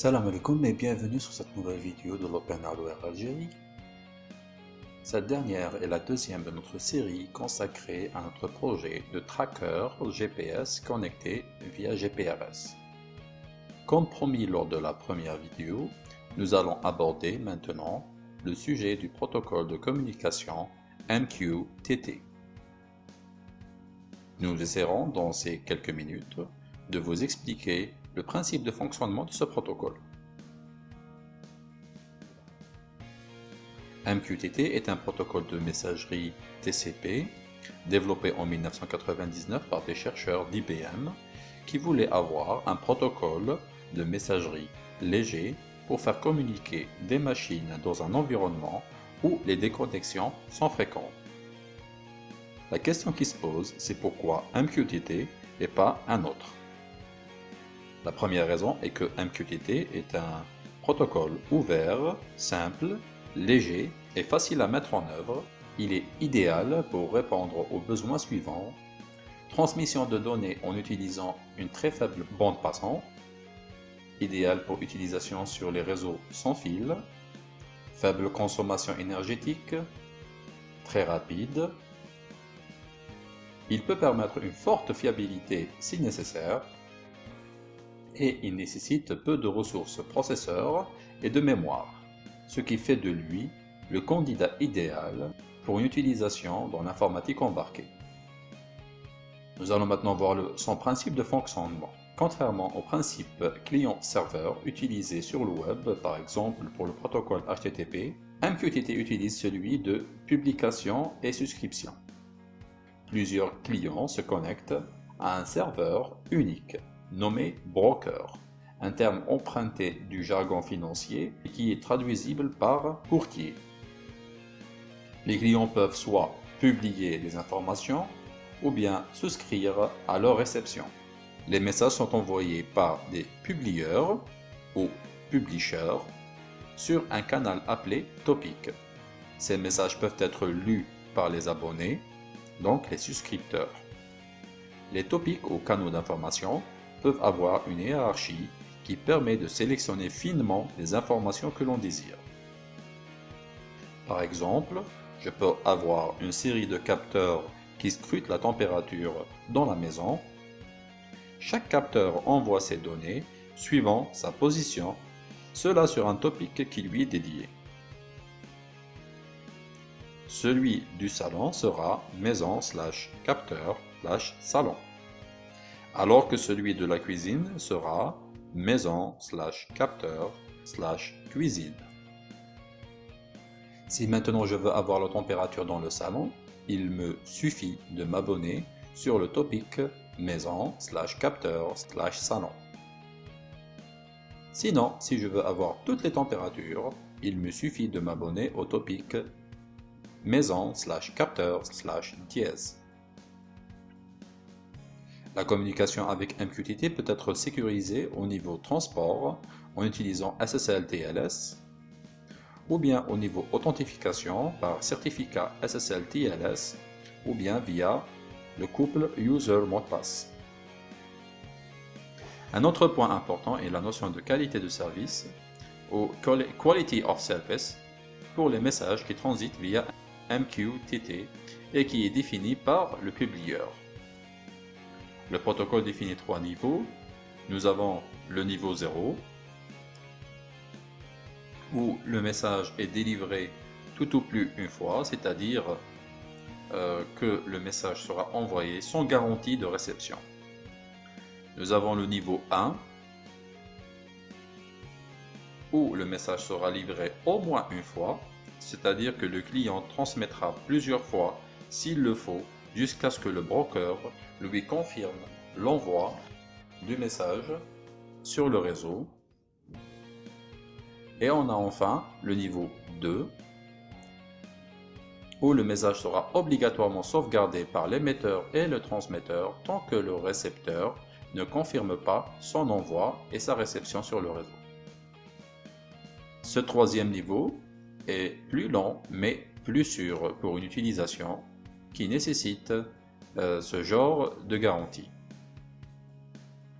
Salam alaikum et bienvenue sur cette nouvelle vidéo de l'Open Hardware Algérie. Cette dernière est la deuxième de notre série consacrée à notre projet de tracker GPS connecté via GPRS. Comme promis lors de la première vidéo, nous allons aborder maintenant le sujet du protocole de communication MQTT. Nous essaierons dans ces quelques minutes de vous expliquer le principe de fonctionnement de ce protocole. MQTT est un protocole de messagerie TCP développé en 1999 par des chercheurs d'IBM qui voulaient avoir un protocole de messagerie léger pour faire communiquer des machines dans un environnement où les déconnexions sont fréquentes. La question qui se pose, c'est pourquoi MQTT et pas un autre. La première raison est que MQTT est un protocole ouvert, simple, léger et facile à mettre en œuvre. Il est idéal pour répondre aux besoins suivants. Transmission de données en utilisant une très faible bande passante. Idéal pour utilisation sur les réseaux sans fil. Faible consommation énergétique. Très rapide. Il peut permettre une forte fiabilité si nécessaire et il nécessite peu de ressources processeurs et de mémoire, ce qui fait de lui le candidat idéal pour une utilisation dans l'informatique embarquée. Nous allons maintenant voir son principe de fonctionnement. Contrairement au principe client-serveur utilisé sur le web, par exemple pour le protocole HTTP, MQTT utilise celui de publication et souscription. Plusieurs clients se connectent à un serveur unique nommé broker, un terme emprunté du jargon financier et qui est traduisible par courtier. Les clients peuvent soit publier des informations ou bien souscrire à leur réception. Les messages sont envoyés par des publieurs ou publishers sur un canal appelé topic. Ces messages peuvent être lus par les abonnés, donc les souscripteurs. Les topics ou canaux d'information peuvent avoir une hiérarchie qui permet de sélectionner finement les informations que l'on désire. Par exemple, je peux avoir une série de capteurs qui scrutent la température dans la maison. Chaque capteur envoie ses données suivant sa position, cela sur un topic qui lui est dédié. Celui du salon sera maison slash capteur slash salon alors que celui de la cuisine sera maison slash capteur slash cuisine. Si maintenant je veux avoir la température dans le salon, il me suffit de m'abonner sur le topic maison slash capteur slash salon. Sinon, si je veux avoir toutes les températures, il me suffit de m'abonner au topic maison slash capteur slash dièse. La communication avec MQTT peut être sécurisée au niveau transport en utilisant SSL-TLS ou bien au niveau authentification par certificat SSL-TLS ou bien via le couple User Mot de. Un autre point important est la notion de qualité de service ou Quality of Service pour les messages qui transitent via MQTT et qui est défini par le publieur. Le protocole définit trois niveaux. Nous avons le niveau 0, où le message est délivré tout au plus une fois, c'est-à-dire euh, que le message sera envoyé sans garantie de réception. Nous avons le niveau 1, où le message sera livré au moins une fois, c'est-à-dire que le client transmettra plusieurs fois s'il le faut jusqu'à ce que le broker lui confirme l'envoi du message sur le réseau. Et on a enfin le niveau 2 où le message sera obligatoirement sauvegardé par l'émetteur et le transmetteur tant que le récepteur ne confirme pas son envoi et sa réception sur le réseau. Ce troisième niveau est plus lent mais plus sûr pour une utilisation qui nécessite euh, ce genre de garantie.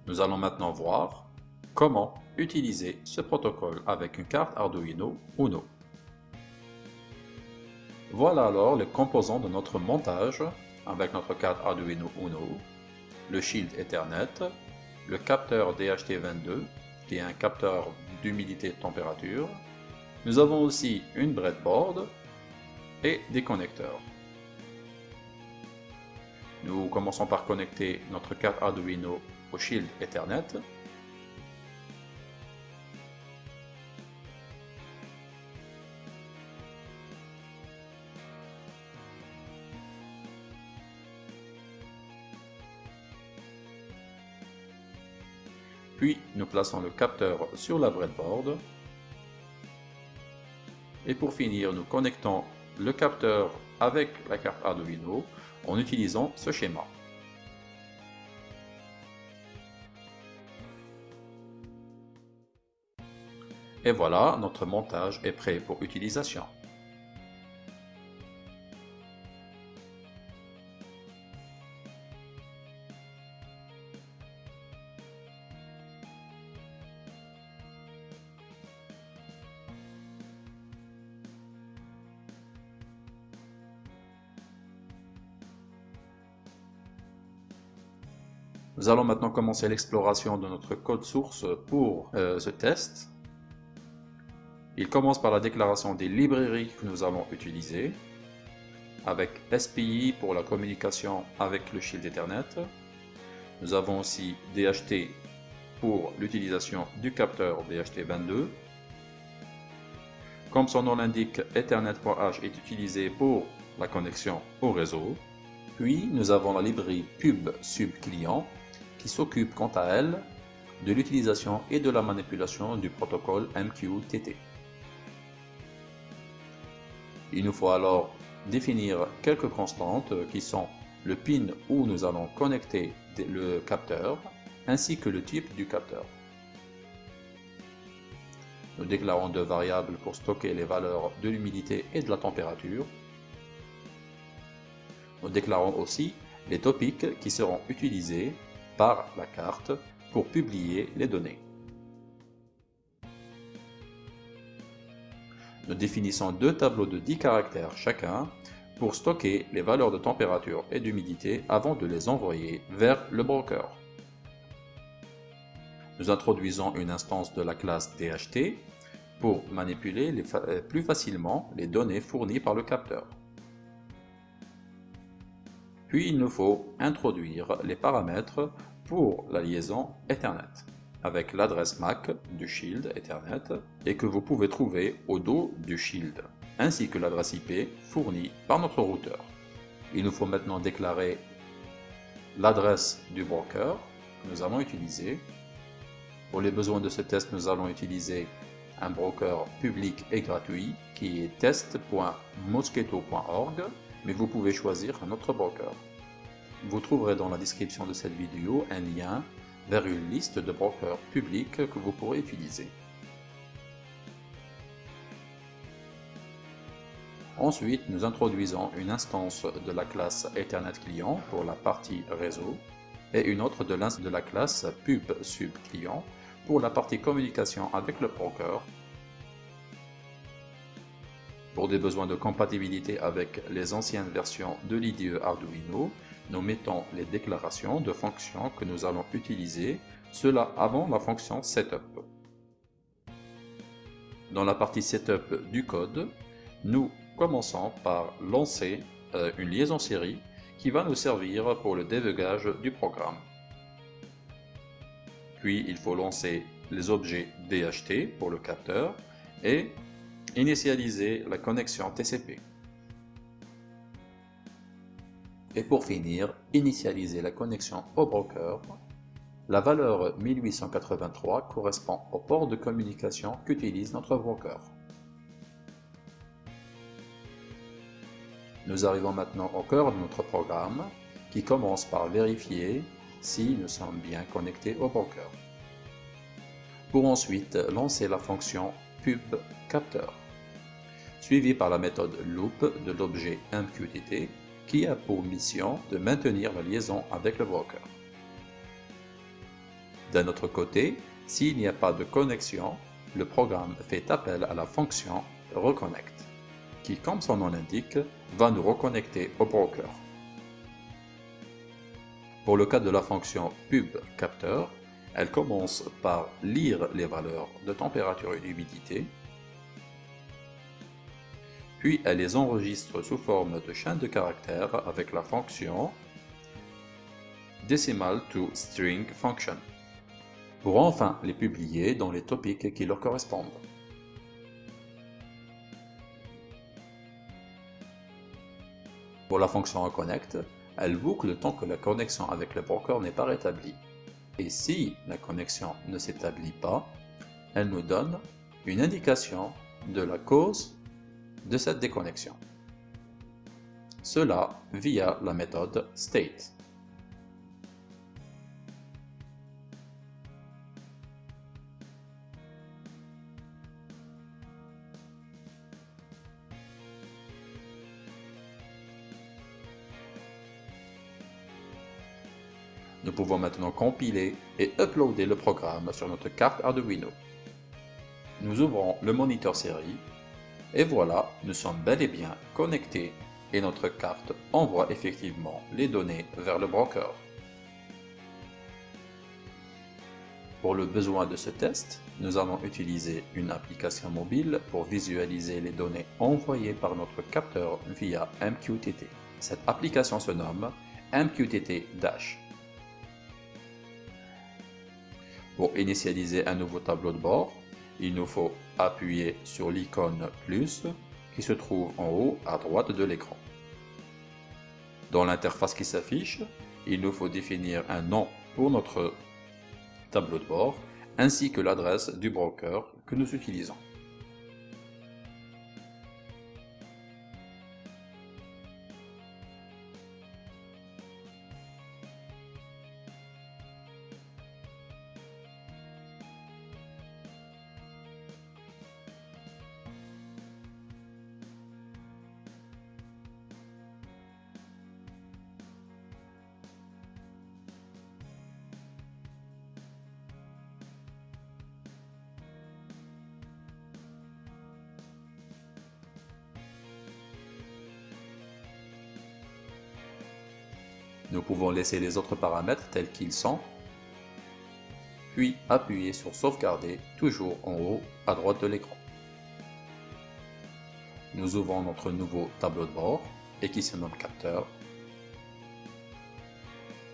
Nous allons maintenant voir comment utiliser ce protocole avec une carte Arduino Uno. Voilà alors les composants de notre montage avec notre carte Arduino Uno, le shield Ethernet, le capteur DHT22 qui est un capteur d'humidité et de température. Nous avons aussi une breadboard et des connecteurs. Nous commençons par connecter notre carte Arduino au shield Ethernet. Puis nous plaçons le capteur sur la breadboard. Et pour finir, nous connectons le capteur avec la carte Arduino en utilisant ce schéma. Et voilà, notre montage est prêt pour utilisation. Nous allons maintenant commencer l'exploration de notre code source pour euh, ce test. Il commence par la déclaration des librairies que nous allons utiliser, avec SPI pour la communication avec le shield Ethernet. Nous avons aussi DHT pour l'utilisation du capteur DHT22. Comme son nom l'indique, Ethernet.h est utilisé pour la connexion au réseau. Puis nous avons la librairie pub sub client qui s'occupe quant à elle de l'utilisation et de la manipulation du protocole MQTT. Il nous faut alors définir quelques constantes qui sont le pin où nous allons connecter le capteur ainsi que le type du capteur. Nous déclarons deux variables pour stocker les valeurs de l'humidité et de la température. Nous déclarons aussi les topics qui seront utilisés par la carte pour publier les données. Nous définissons deux tableaux de 10 caractères chacun pour stocker les valeurs de température et d'humidité avant de les envoyer vers le broker. Nous introduisons une instance de la classe DHT pour manipuler euh, plus facilement les données fournies par le capteur. Puis il nous faut introduire les paramètres pour la liaison Ethernet avec l'adresse MAC du Shield Ethernet et que vous pouvez trouver au dos du Shield, ainsi que l'adresse IP fournie par notre routeur. Il nous faut maintenant déclarer l'adresse du broker que nous allons utiliser. Pour les besoins de ce test, nous allons utiliser un broker public et gratuit qui est test.mosquito.org, mais vous pouvez choisir un autre broker. Vous trouverez dans la description de cette vidéo un lien vers une liste de brokers publics que vous pourrez utiliser. Ensuite, nous introduisons une instance de la classe Ethernet Client pour la partie réseau et une autre de, de la classe Pub Sub Client pour la partie communication avec le broker. Pour des besoins de compatibilité avec les anciennes versions de l'IDE Arduino, nous mettons les déclarations de fonctions que nous allons utiliser, cela avant la fonction setup. Dans la partie setup du code, nous commençons par lancer euh, une liaison série qui va nous servir pour le débugage du programme. Puis il faut lancer les objets DHT pour le capteur et initialiser la connexion TCP. Et pour finir, initialiser la connexion au broker. La valeur 1883 correspond au port de communication qu'utilise notre broker. Nous arrivons maintenant au cœur de notre programme qui commence par vérifier si nous sommes bien connectés au broker. Pour ensuite lancer la fonction pub capteur, suivie par la méthode loop de l'objet MQTT qui a pour mission de maintenir la liaison avec le broker. D'un autre côté, S'il n'y a pas de connexion, le programme fait appel à la fonction reconnect, qui, comme son nom l'indique, va nous reconnecter au broker. Pour le cas de la fonction pubCapteur, elle commence par lire les valeurs de température et d'humidité, puis elle les enregistre sous forme de chaîne de caractères avec la fonction decimal to string function, pour enfin les publier dans les topics qui leur correspondent. Pour la fonction reconnect, elle boucle tant que la connexion avec le broker n'est pas rétablie. Et si la connexion ne s'établit pas, elle nous donne une indication de la cause de cette déconnexion. Cela via la méthode state. Nous pouvons maintenant compiler et uploader le programme sur notre carte Arduino. Nous ouvrons le moniteur série et voilà, nous sommes bel et bien connectés et notre carte envoie effectivement les données vers le broker. Pour le besoin de ce test, nous allons utiliser une application mobile pour visualiser les données envoyées par notre capteur via MQTT. Cette application se nomme MQTT Dash. Pour initialiser un nouveau tableau de bord, il nous faut appuyer sur l'icône plus qui se trouve en haut à droite de l'écran. Dans l'interface qui s'affiche, il nous faut définir un nom pour notre tableau de bord ainsi que l'adresse du broker que nous utilisons. Nous pouvons laisser les autres paramètres tels qu'ils sont, puis appuyer sur sauvegarder toujours en haut à droite de l'écran. Nous ouvrons notre nouveau tableau de bord et qui se nomme capteur.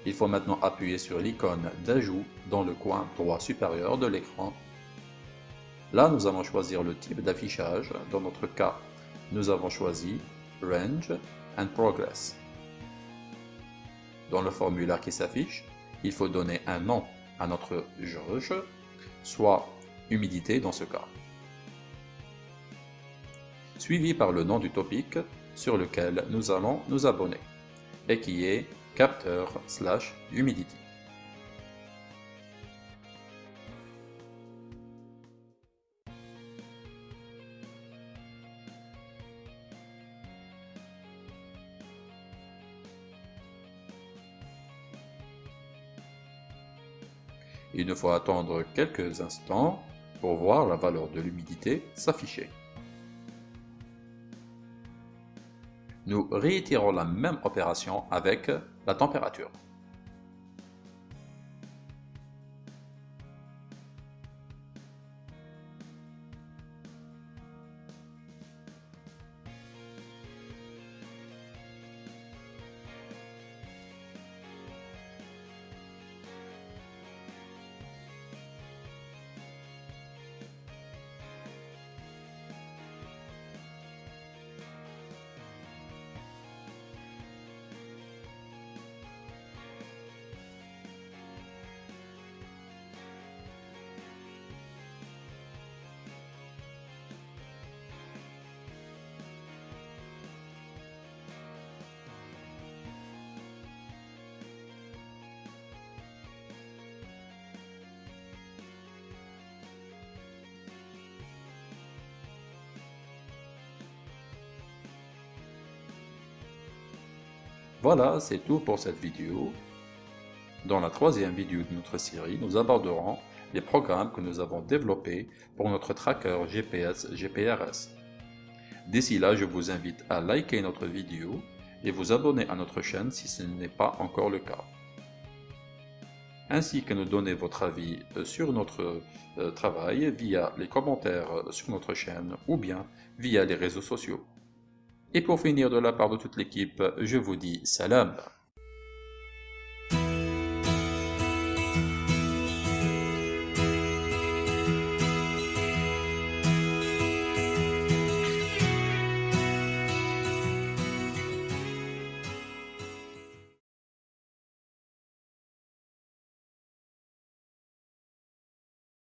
Il faut maintenant appuyer sur l'icône d'ajout dans le coin droit supérieur de l'écran. Là, nous allons choisir le type d'affichage. Dans notre cas, nous avons choisi Range and Progress. Dans le formulaire qui s'affiche, il faut donner un nom à notre jauge, soit humidité dans ce cas, suivi par le nom du topic sur lequel nous allons nous abonner, et qui est capteur slash humidity. Il nous faut attendre quelques instants pour voir la valeur de l'humidité s'afficher. Nous réitérons la même opération avec la température. Voilà, c'est tout pour cette vidéo. Dans la troisième vidéo de notre série, nous aborderons les programmes que nous avons développés pour notre tracker GPS GPRS. D'ici là, je vous invite à liker notre vidéo et vous abonner à notre chaîne si ce n'est pas encore le cas. Ainsi que nous donner votre avis euh, sur notre euh, travail via les commentaires euh, sur notre chaîne ou bien via les réseaux sociaux. Et pour finir de la part de toute l'équipe, je vous dis salam